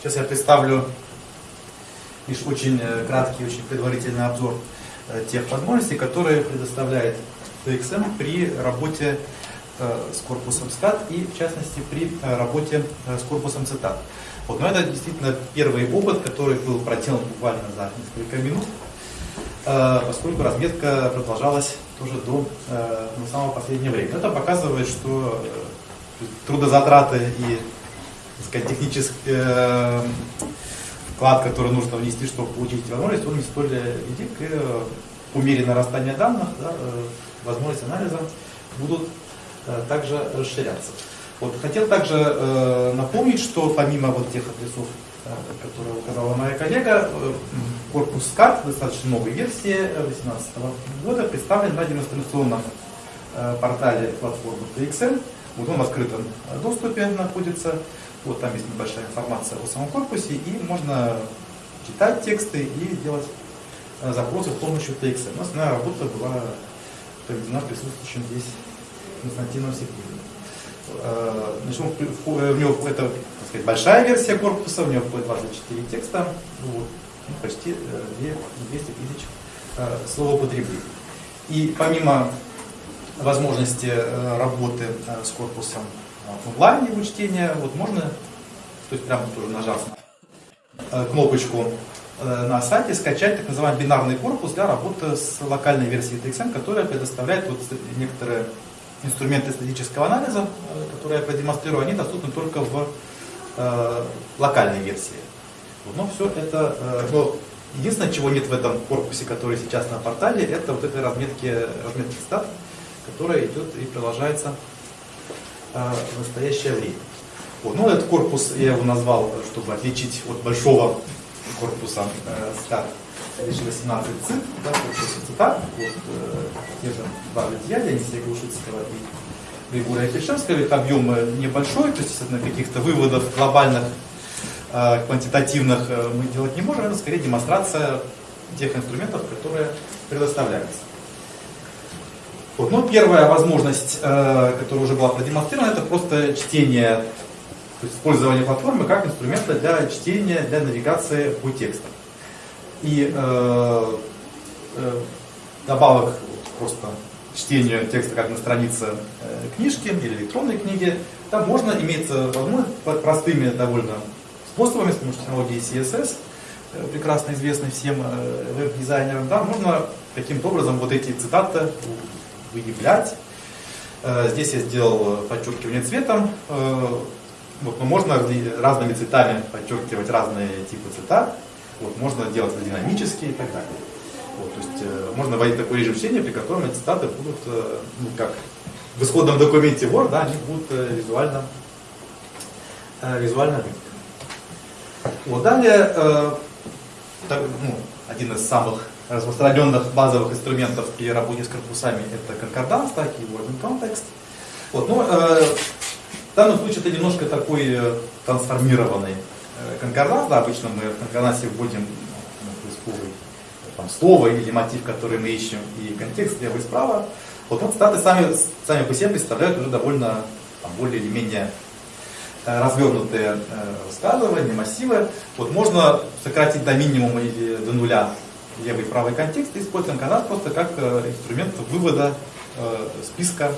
Сейчас я представлю лишь очень краткий, очень предварительный обзор тех возможностей, которые предоставляет TXM при работе с корпусом SCAD и, в частности, при работе с корпусом CETAT. Вот, но это действительно первый опыт, который был проделан буквально за несколько минут, поскольку разметка продолжалась тоже до самого последнего времени. Это показывает, что трудозатраты и сказать, технический э, вклад, который нужно внести, чтобы получить эти возможности, он не столь велик. И э, по мере нарастания данных да, э, возможности анализа будут также расширяться. Вот, хотел также э, напомнить, что помимо вот тех адресов, э, которые указала моя коллега, э, корпус карт достаточно новой версии 2018 года представлен на демонстрационном э, портале платформы TXM. Вот он в открытом доступе находится. Вот там есть небольшая информация о самом корпусе, и можно читать тексты и делать э, запросы с помощью TXM. У нас основная работа была проведена присутствующим здесь Константином Сергеевым. Э, значит, э, в него это так сказать, большая версия корпуса, у него входит 24 текста, вот, ну, почти 200 тысяч словоупотреблений. И помимо возможности работы с корпусом онлайн его чтения, вот можно, то есть прямо тоже нажав на кнопочку на сайте, скачать так называемый бинарный корпус для работы с локальной версией TXM, которая предоставляет вот некоторые инструменты статического анализа, которые я продемонстрирую, они доступны только в э, локальной версии. Но все это, э, но единственное, чего нет в этом корпусе, который сейчас на портале, это вот этой разметки, разметки стат, которая идет и продолжается э, в настоящее время. Вот. Ну, этот корпус я его назвал, чтобы отличить от большого корпуса э, стат 2018 ЦИТ, да, корпуса ЦИТА, вот, э, те же два Литья, Дениса Глушицкого и Григория Фельдшевского, их объем небольшой, то есть на каких-то выводов глобальных, э, квантитативных э, мы делать не можем, это скорее демонстрация тех инструментов, которые предоставляются. Вот. Ну, первая возможность, э, которая уже была продемонстрирована, это просто чтение, то есть использование платформы как инструмента для чтения, для навигации по текстам. И э, э, добавок просто чтению текста как на странице э, книжки или электронной книги, там можно иметь возможность простыми довольно способами, с помощью технологии CSS, э, прекрасно известной всем э, веб-дизайнерам, да, можно каким-то образом вот эти цитаты выявлять. Э, здесь я сделал подчеркивание цветом. Э, вот, но можно разными цветами подчеркивать разные типы цитат. Вот, можно делать это динамически и так далее. Вот, то есть э, можно вводить такой режим чтения, при котором эти цитаты будут, ну, как в исходном документе Word, да, они будут визуально, визуально видны. Вот, далее, так, ну, один из самых распространенных базовых инструментов при работе с корпусами это конкорданс, так и word context. Вот, но э, в данном случае это немножко такой э, трансформированный э, конкорданс. Да, обычно мы в конкордансе вводим ну, поисковый там, слово или мотив, который мы ищем, и контекст слева и справа. Вот, вот статы сами, сами по себе представляют уже довольно там, более или менее э, развернутые э, высказывания, массивы. Вот можно сократить до минимума или до нуля левый и правый контекст используем канал просто как э, инструмент вывода э, списка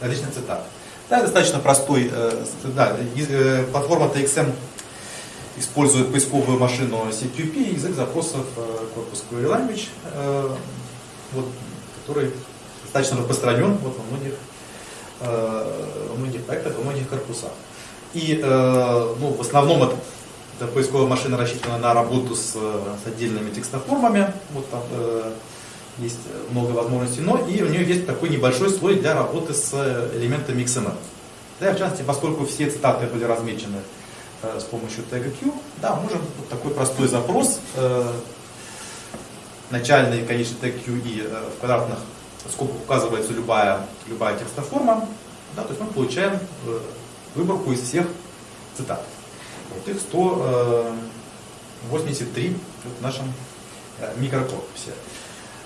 различных цитат. Да, достаточно простой, э, да, платформа TXM использует поисковую машину CQP, язык запросов корпус Query Language, вот, который достаточно распространен вот, во многих, во многих проектах, во многих корпусах. И ну, в основном это эта поисковая машина рассчитана на работу с, с отдельными текстоформами. Вот там э, есть много возможностей, но и у нее есть такой небольшой слой для работы с элементами XML. Да, в частности, поскольку все цитаты были размечены э, с помощью тега Q, да, можем вот такой простой запрос, э, начальный конечный тег Q и э, в квадратных скобках указывается любая, любая текстоформа, да, то есть мы получаем э, выборку из всех цитат. Вот их 183 э, в нашем э, микрокорпусе.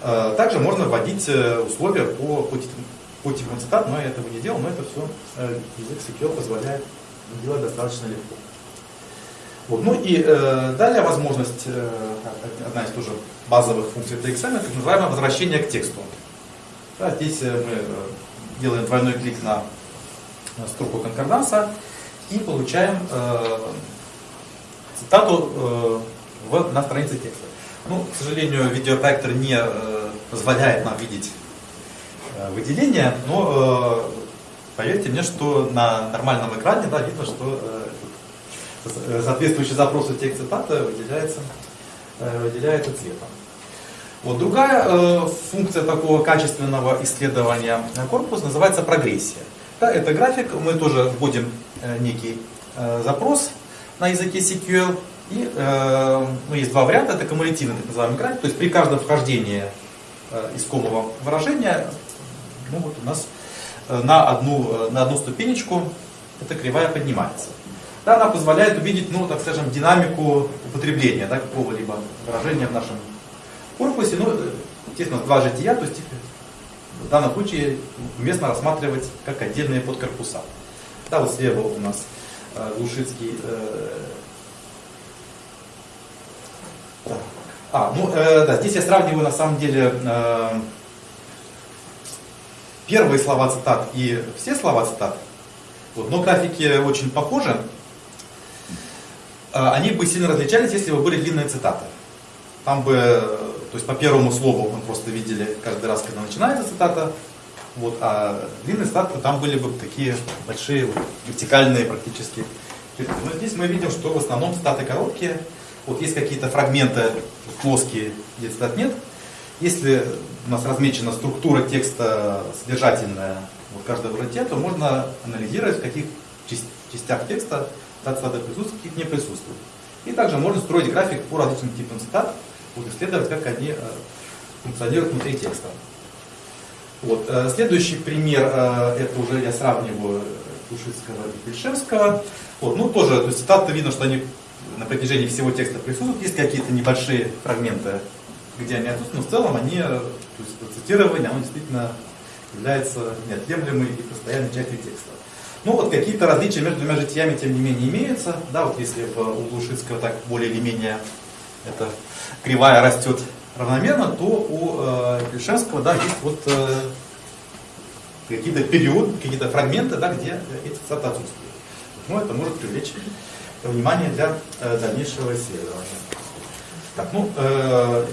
Э, также можно вводить условия по, по, по типам цитат, но я этого не делал, но это все язык SQL позволяет делать достаточно легко. Вот. Ну и э, далее возможность, э, одна из тоже базовых функций TXM, так называемое возвращение к тексту. Да, здесь э, мы э, делаем двойной клик на строку конкорданса и получаем э, цитату э, в, на странице текста. Ну, к сожалению, видеопроектор не э, позволяет нам видеть э, выделение, но э, поверьте мне, что на нормальном экране да, видно, что э, соответствующий запросу текст цитата выделяется, э, выделяется цветом. Вот другая э, функция такого качественного исследования корпуса называется прогрессия. Да, это график, мы тоже вводим э, некий э, запрос на языке SQL, и э, ну, есть два варианта, это кумулятивный так называемый график, то есть при каждом вхождении э, искомого выражения ну, вот у нас э, на, одну, э, на одну ступенечку эта кривая поднимается. Да, она позволяет увидеть, ну, так скажем, динамику употребления да, какого-либо выражения в нашем корпусе. Ну, естественно, два жития, то есть в данном случае уместно рассматривать как отдельные подкорпуса. Да, вот слева у нас Глушицкий э, А, ну э, да, здесь я сравниваю на самом деле э, первые слова цитат и все слова цитат. Вот, но графики очень похожи. Э, они бы сильно различались, если бы были длинные цитаты. Там бы, то есть по первому слову мы просто видели каждый раз, когда начинается цитата, вот, а длинные цитаты там были бы такие большие, вертикальные практически. Но здесь мы видим, что в основном цитаты короткие, вот есть какие-то фрагменты плоские, где цитат нет. Если у нас размечена структура текста содержательная вот каждого врате, то можно анализировать, в каких частях текста цитаты присутствуют, каких не присутствуют. И также можно строить график по различным типам цитат, вот исследовать, как они э, функционируют внутри текста. Вот. Э, следующий пример, э, это уже я сравниваю Душицкого и Пельшевского. Вот. Ну, тоже, то есть цитаты видно, что они на протяжении всего текста присутствуют. Есть какие-то небольшие фрагменты, где они отсутствуют, но в целом они, то есть цитирование, оно действительно является неотъемлемой и постоянной частью текста. Ну вот какие-то различия между двумя житиями, тем не менее, имеются. Да, вот если в, у Глушицкого так более или менее эта кривая растет равномерно, то у э, Пельшевского да, есть вот э, какие-то периоды, какие-то фрагменты, да, где эти цитаты отсутствуют. Ну, это может привлечь внимание для э, дальнейшего исследования. Так, ну, э,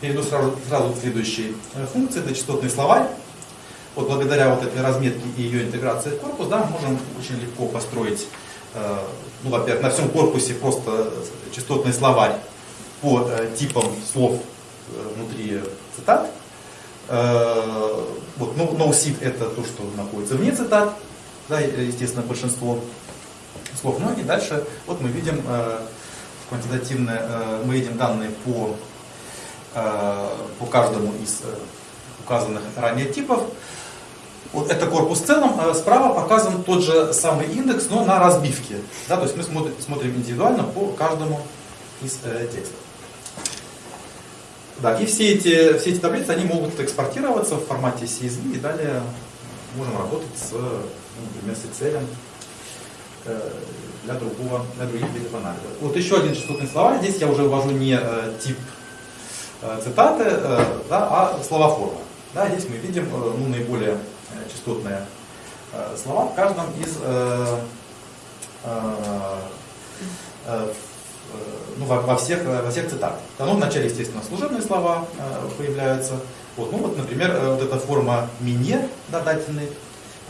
перейду сразу, сразу к следующей э, функции, это частотный словарь. Вот благодаря вот этой разметке и ее интеграции в корпус, да, можем очень легко построить, э, ну, во-первых, на всем корпусе просто частотный словарь по э, типам слов внутри цитат. Э, вот, ну, no-seed это то, что находится вне цитат, да, естественно, большинство слов. Ну и дальше вот мы видим э, квантитативные, э, мы видим данные по, э, по каждому из э, указанных ранее типов. Вот это корпус в целом. Э, справа показан тот же самый индекс, но на разбивке. Да, то есть мы смотрим, смотрим индивидуально по каждому из э, текстов. Да, и все эти, все эти таблицы, они могут экспортироваться в формате CSV, и далее можем работать с, ну, например, с Excel Э, для, другого, для других видов анализа. Вот еще один частотный словарь. Здесь я уже ввожу не э, тип э, цитаты, да, а слова форма. Да, здесь мы видим ну, наиболее частотные слова в каждом из ну, во, во, всех, во всех цитатах. Ну, вначале, естественно, служебные слова появляются. Вот, ну, вот, например, вот эта форма «мине», да, дательный,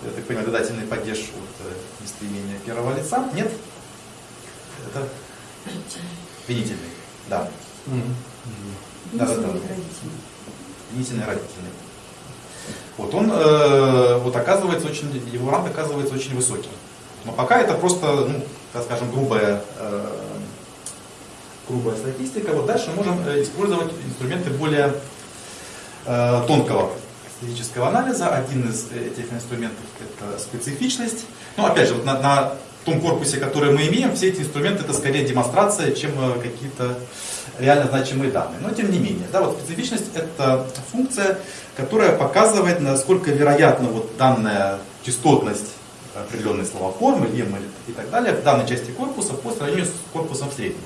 я так понимаю, додательный падеж от э, местоимения первого лица. Нет? Это винительный. Да. Mm-hmm. Да, да, да. Винительный родительный. Вот он, э, вот оказывается очень, его ранг оказывается очень высокий. Но пока это просто, ну, так скажем, грубая, э, грубая статистика. Вот дальше можем э, использовать инструменты более э, тонкого физического анализа. Один из этих инструментов это специфичность. Ну, опять же, вот на, на том корпусе, который мы имеем, все эти инструменты это скорее демонстрация, чем э, какие-то реально значимые данные. Но тем не менее, да, вот специфичность это функция, которая показывает, насколько вероятно вот данная частотность определенные слова формы, леммы и так далее в данной части корпуса по сравнению с корпусом в среднем.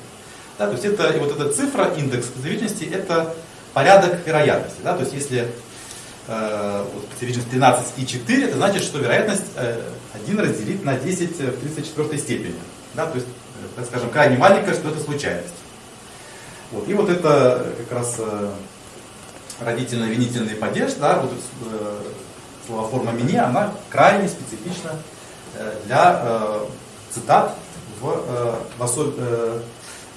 Да, то есть это, и вот эта цифра, индекс специфичности, это порядок вероятности. Да, то есть если э, вот, специфичность 13 и 4, это значит, что вероятность э, 1 разделить на 10 в 34 степени. Да, то есть, э, так скажем, крайне маленькая, что это случайность. Вот, и вот это как раз э, родительно-винительный падеж, да, вот э, словоформа мини, она крайне специфична э, для э, цитат в, э, в особ... э,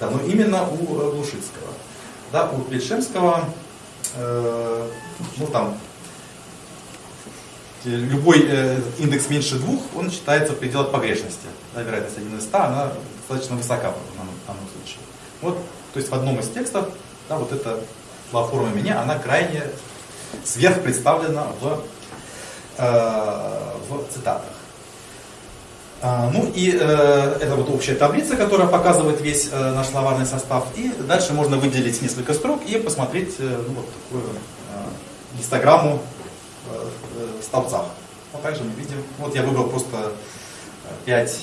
да, но именно у Глушицкого. Да, у Плешемского, э, ну там, любой э, индекс меньше двух, он считается в пределах погрешности. Да, вероятность 1 из 100, она достаточно высока в данном, случае. Вот, то есть в одном из текстов, да, вот эта форма меня, она крайне сверх представлена в, э, в цитатах. А, ну и э, это вот общая таблица, которая показывает весь э, наш словарный состав. И дальше можно выделить несколько строк и посмотреть э, ну, вот такую э, гистограмму э, в столбцах. Вот также мы видим, вот я выбрал просто 5,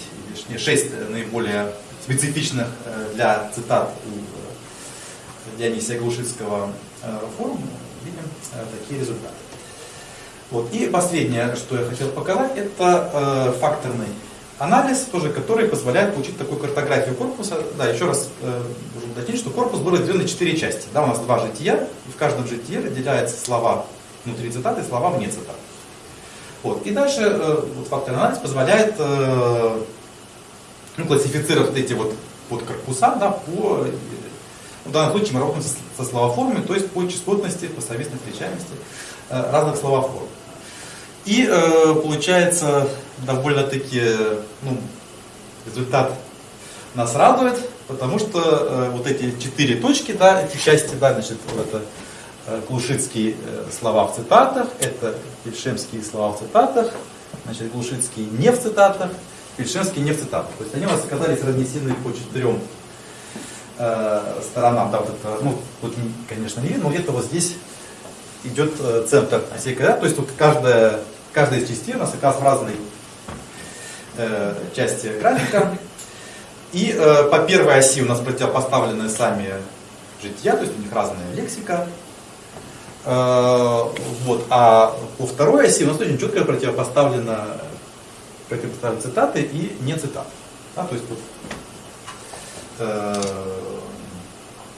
не 6 наиболее специфичных э, для цитат у Дионисия Глушицкого э, форума, видим э, такие результаты. Вот. И последнее, что я хотел показать, это факторный анализ, тоже, который позволяет получить такую картографию корпуса. Да, еще раз э, должен уточнить, что корпус был разделен на четыре части. Да, у нас два жития, и в каждом житии разделяются слова внутри цитаты и слова вне цитаты. Вот. И дальше э, вот, факторный анализ позволяет э, ну, классифицировать эти вот, вот корпуса да, по, в данном случае мы работаем со, со словоформами, то есть по частотности, по совместной встречаемости э, разных словоформ. И э, получается довольно-таки ну, результат нас радует, потому что э, вот эти четыре точки, да, эти части, да, значит, это э, Глушицкие э, слова в цитатах, это Пельшемские слова в цитатах, значит, Глушицкие не в цитатах, Пельшемские не в цитатах. То есть они у нас оказались разнесены по четырем э, сторонам. Да, вот это, ну, тут, конечно, не видно, но где-то вот здесь идет э, центр осей да, то есть тут каждая каждая из частей у нас оказывается в разной э, части графика. И э, по первой оси у нас противопоставлены сами жития, то есть у них разная лексика. Э, вот. А по второй оси у нас очень четко противопоставлено, противопоставлены цитаты и не цитаты. Да, то есть вот, э,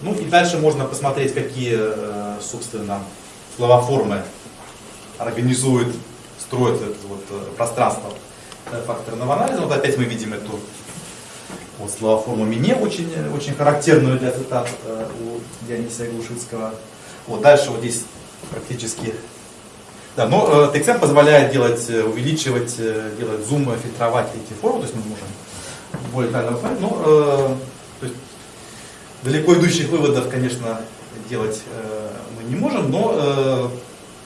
ну и дальше можно посмотреть, какие, э, собственно, словоформы организуют строится это вот э, пространство э, факторного анализа. Вот опять мы видим эту вот словоформу «мне», очень, очень характерную для цитат э, у Дионисия Глушицкого. Вот дальше вот здесь практически... Да, но э, TXM позволяет делать, увеличивать, делать зум, фильтровать эти формы, то есть мы можем более детально посмотреть, но э, то есть, далеко идущих выводов, конечно, делать э, мы не можем, но э,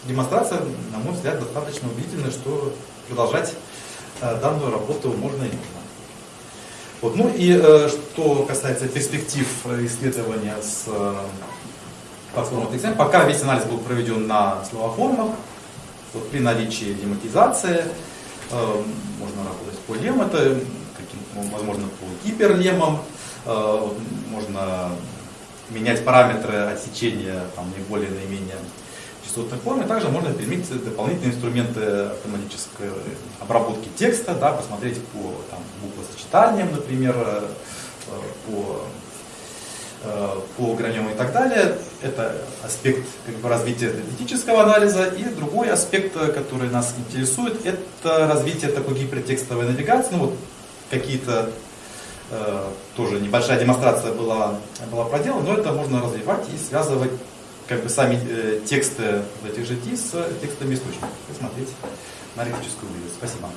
демонстрация, на мой взгляд, достаточно убедительная, что продолжать э, данную работу можно и нужно. Вот. Ну и э, что касается перспектив исследования с э, платформой TXM, пока весь анализ был проведен на словоформах, вот при наличии дематизации э, можно работать по лем, это каким, возможно по гиперлемам, э, можно менять параметры отсечения там, наиболее наименее частотной форме. Также можно применить дополнительные инструменты автоматической обработки текста, да, посмотреть по там, буквосочетаниям, например, э, по, э, по граням и так далее. Это аспект как бы, развития этического анализа. И другой аспект, который нас интересует, это развитие такой гипертекстовой навигации. Ну, вот какие-то э, тоже небольшая демонстрация была, была проделана, но это можно развивать и связывать как бы сами э, тексты этих GT с текстами источников. Посмотрите на арифметическую выявку. Спасибо.